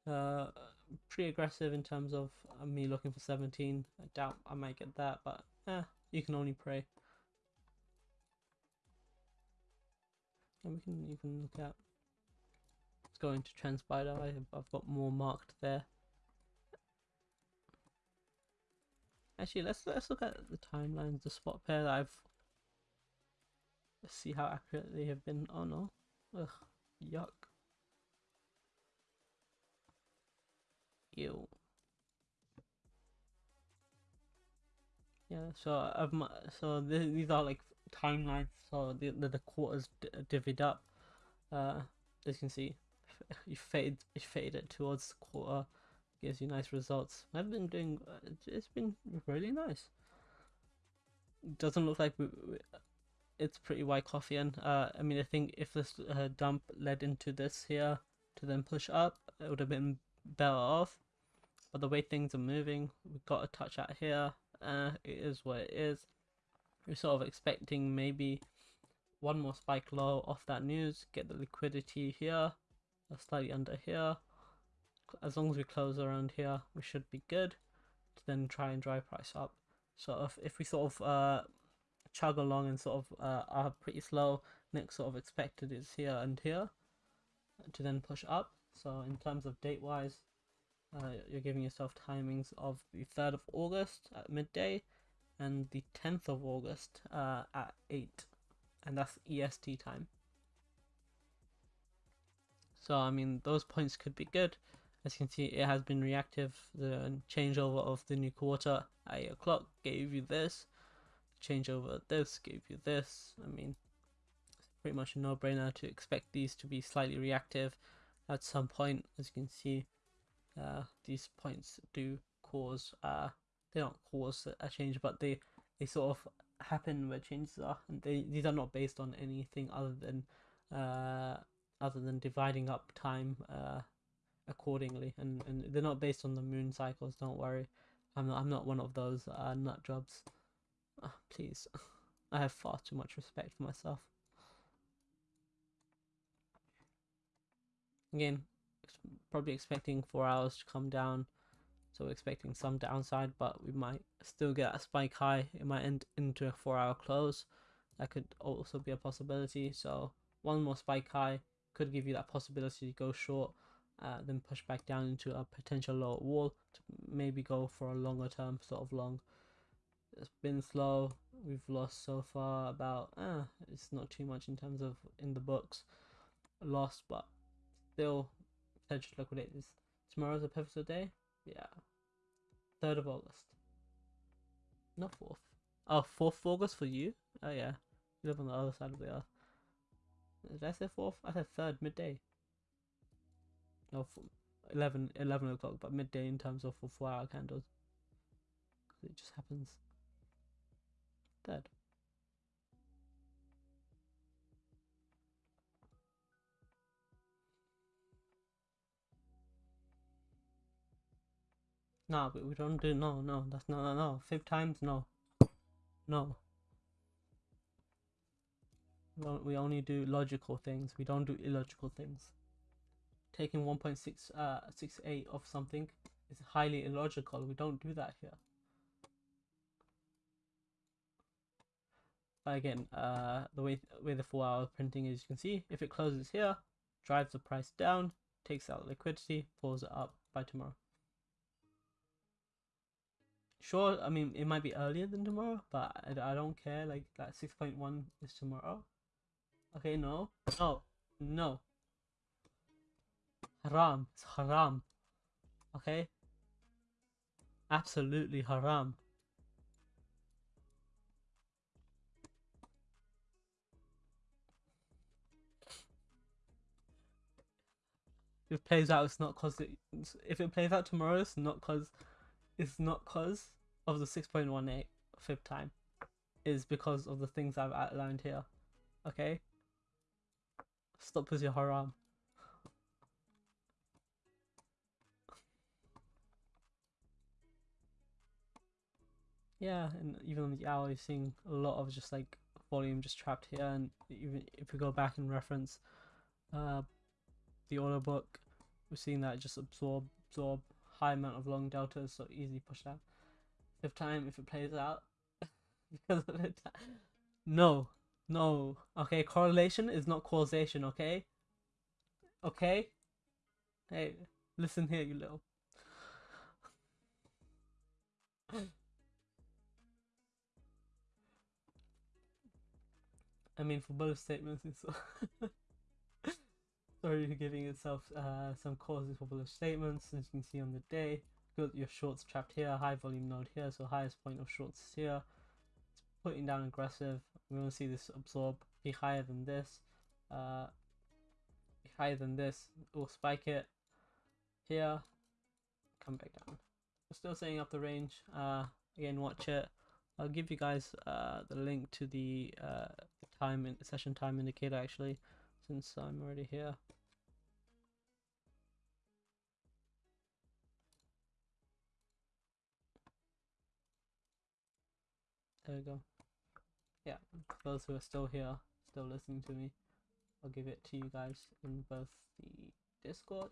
Uh, pretty aggressive in terms of uh, me looking for 17. I doubt I might get that, but eh, you can only pray. And we can can look at it's going to transpire. I've got more marked there. Actually, let's let's look at the timelines, the spot pair that I've. Let's see how accurate they have been. Oh no, ugh, yuck. Ew. Yeah, so I've so these are like timelines. So the the, the quarters divvied up. Uh, as you can see, you fade you fade it towards the quarter gives you nice results i've been doing uh, it's been really nice doesn't look like we, we, it's pretty Wyckoffian uh i mean i think if this uh, dump led into this here to then push up it would have been better off but the way things are moving we've got a touch out here uh it is what it is we're sort of expecting maybe one more spike low off that news get the liquidity here slightly under here. As long as we close around here, we should be good to then try and drive price up. So if, if we sort of uh, chug along and sort of uh, are pretty slow, next sort of expected is here and here to then push up. So in terms of date wise, uh, you're giving yourself timings of the 3rd of August at midday and the 10th of August uh, at 8 and that's EST time. So I mean, those points could be good. As you can see, it has been reactive. The changeover of the new quarter at 8 o'clock gave you this. Changeover this gave you this. I mean, it's pretty much a no-brainer to expect these to be slightly reactive at some point. As you can see, uh, these points do cause, uh, they don't cause a change, but they, they sort of happen where changes are. And they, these are not based on anything other than uh, other than dividing up time uh, accordingly. And, and they're not based on the moon cycles don't worry. I'm not, I'm not one of those uh, nut jobs. Uh, please. I have far too much respect for myself. Again probably expecting four hours to come down. So expecting some downside but we might still get a spike high. It might end into a four hour close. That could also be a possibility. So one more spike high could give you that possibility to go short, uh, then push back down into a potential lower wall to maybe go for a longer term sort of long. It's been slow. We've lost so far about uh, it's not too much in terms of in the books. Lost, but still potential to liquidate this. Tomorrow's a pivotal day. Yeah, third of August. Not fourth. Oh, fourth of August for you. Oh yeah, you live on the other side of the earth. Did I say fourth? I said third, midday. Oh, no, 11, 11 o'clock, but midday in terms of for four hour candles. It just happens. Third. No, but we don't do no, no. That's no, no, no. Fifth times, no, no we only do logical things. We don't do illogical things. Taking 1.6 uh, 68 of something is highly illogical. We don't do that here. But again, uh, the way way the four hour printing is, you can see if it closes here, drives the price down, takes out liquidity, pulls it up by tomorrow. Sure, I mean it might be earlier than tomorrow, but I, I don't care. Like that 6.1 is tomorrow. Okay, no. No. No. Haram. It's haram. Okay? Absolutely haram. If it plays out, it's not cause it. If it plays out tomorrow, it's not cause. It's not cause of the six point one eight fib time. Is because of the things I've outlined here. Okay. Stop with your haram. Yeah, and even on the hour, you're seeing a lot of just like volume just trapped here. And even if we go back and reference uh, the order book, we're seeing that just absorb absorb high amount of long deltas, so easily push down. Fifth time, if it plays out, because of time. No, no. Okay, correlation is not causation. Okay. Okay. Hey, listen here, you little. I mean, for both statements, it's sorry for giving itself uh, some causes for both statements. As you can see on the day, got your shorts trapped here, high volume node here, so highest point of shorts here. It's putting down aggressive. We want to see this absorb, be higher than this, uh, higher than this. We'll spike it here, come back down. We're still setting up the range. Uh, again, watch it. I'll give you guys uh, the link to the, uh, time in session time indicator actually, since I'm already here. There we go. Yeah, those who are still here, still listening to me, I'll give it to you guys in both the Discord.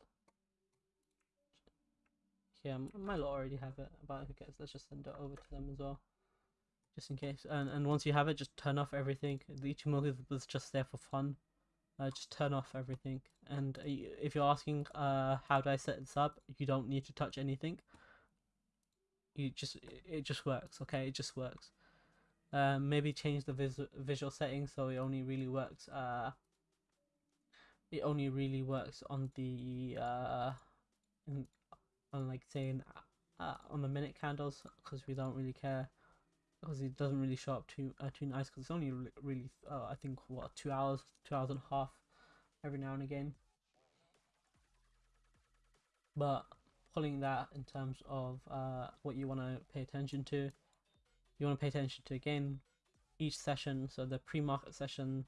Yeah, my lot already have it, but who cares? Let's just send it over to them as well just in case. And and once you have it, just turn off everything. The Ichimoku was just there for fun. Uh, just turn off everything. And uh, if you're asking, uh, how do I set this up? You don't need to touch anything. You just it just works. Okay, it just works. Uh, maybe change the vis- visual settings so it only really works. Uh, it only really works on the uh, in, on like saying uh, on the minute candles because we don't really care because it doesn't really show up too uh, too nice because it's only really, really uh, I think what two hours, two hours and a half every now and again. But pulling that in terms of uh, what you want to pay attention to, you want to pay attention to again each session. So the pre-market session,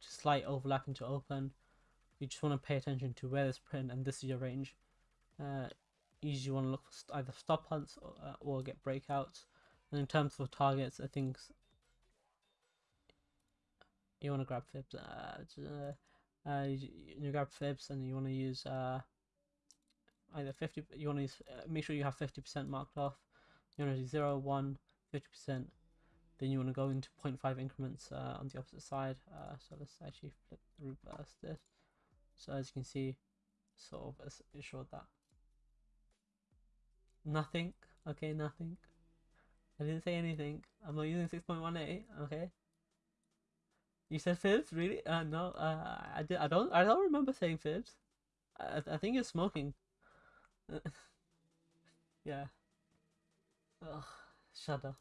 slight overlap into open. You just want to pay attention to where this print and this is your range. Uh, usually want to look for either stop hunts or, uh, or get breakouts and in terms of targets, I think you want to grab fibs. Uh, uh, you, you grab fibs and you want to use uh, either 50. You want to uh, make sure you have 50% marked off. You want to do 0, 1, 50%. Then you want to go into 0.5 increments uh, on the opposite side. Uh, so let's actually flip reverse this. So as you can see, sort of assured that. Nothing. Okay, nothing. I didn't say anything. I'm not using 6.18. Okay. You said fibs, really? Uh, no. Uh, I did. I don't. I don't remember saying fibs. I, I think you're smoking. yeah. Ugh. Shudder.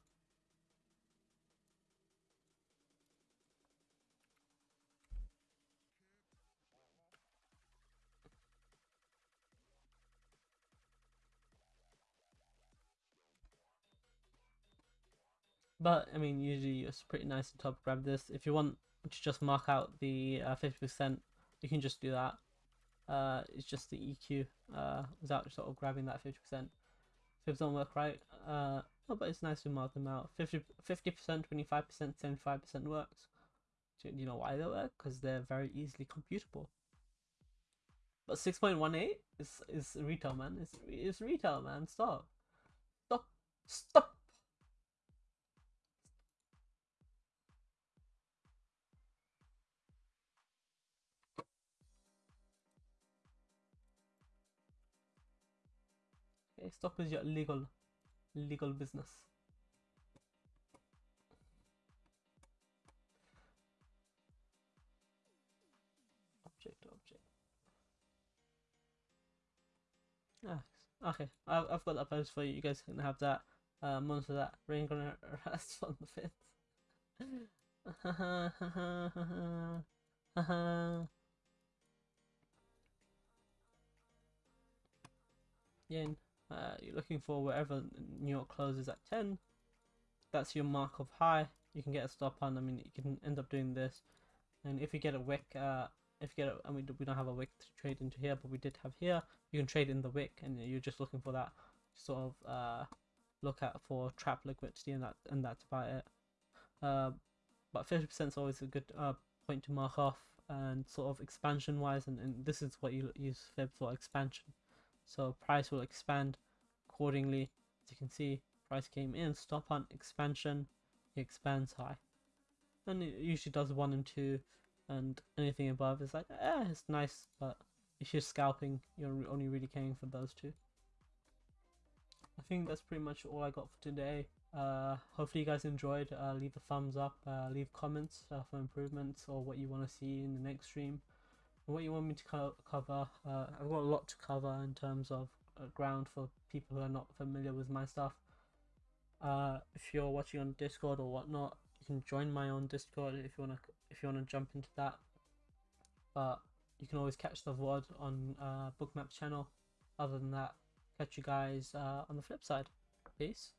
But I mean, usually it's pretty nice to top grab this. If you want to just mark out the uh, 50%, you can just do that. Uh, it's just the EQ uh, without sort of grabbing that 50%. Fibs don't work right, uh, oh, but it's nice to mark them out. 50, 50%, 25%, 75% works. Do you know why they work? Because they're very easily computable. But 6.18 is, is retail, man. It's, it's retail, man. Stop. Stop. Stop. Okay, stop with your legal, legal business. Object, object. Ah, Okay, I've, I've got that post for you. You guys can have that. Uh, monster that rain gonna rest on the fifth. Yen, uh, you're looking for wherever New York closes at 10. That's your mark of high. You can get a stop on. I mean, you can end up doing this. And if you get a wick, uh, if you get a, I mean, we don't have a wick to trade into here, but we did have here. You can trade in the wick, and you're just looking for that sort of uh, look at for trap liquidity, and that and that's about it. Uh, but 50% is always a good uh, point to mark off, and sort of expansion wise, and, and this is what you use Fib for expansion. So price will expand accordingly. As you can see, price came in, stop on expansion, it expands high. And it usually does one and two, and anything above is like, eh, it's nice, but if you're scalping, you're only really caring for those two. I think that's pretty much all I got for today. Uh, hopefully you guys enjoyed. Uh, leave a thumbs up, uh, leave comments uh, for improvements or what you want to see in the next stream what you want me to co cover. Uh, I've got a lot to cover in terms of uh, ground for people who are not familiar with my stuff. Uh, if you're watching on Discord or whatnot, you can join my own Discord if you wanna if you wanna jump into that. But you can always catch the VOD on uh, Bookmap channel. Other than that, catch you guys uh, on the flip side. Peace.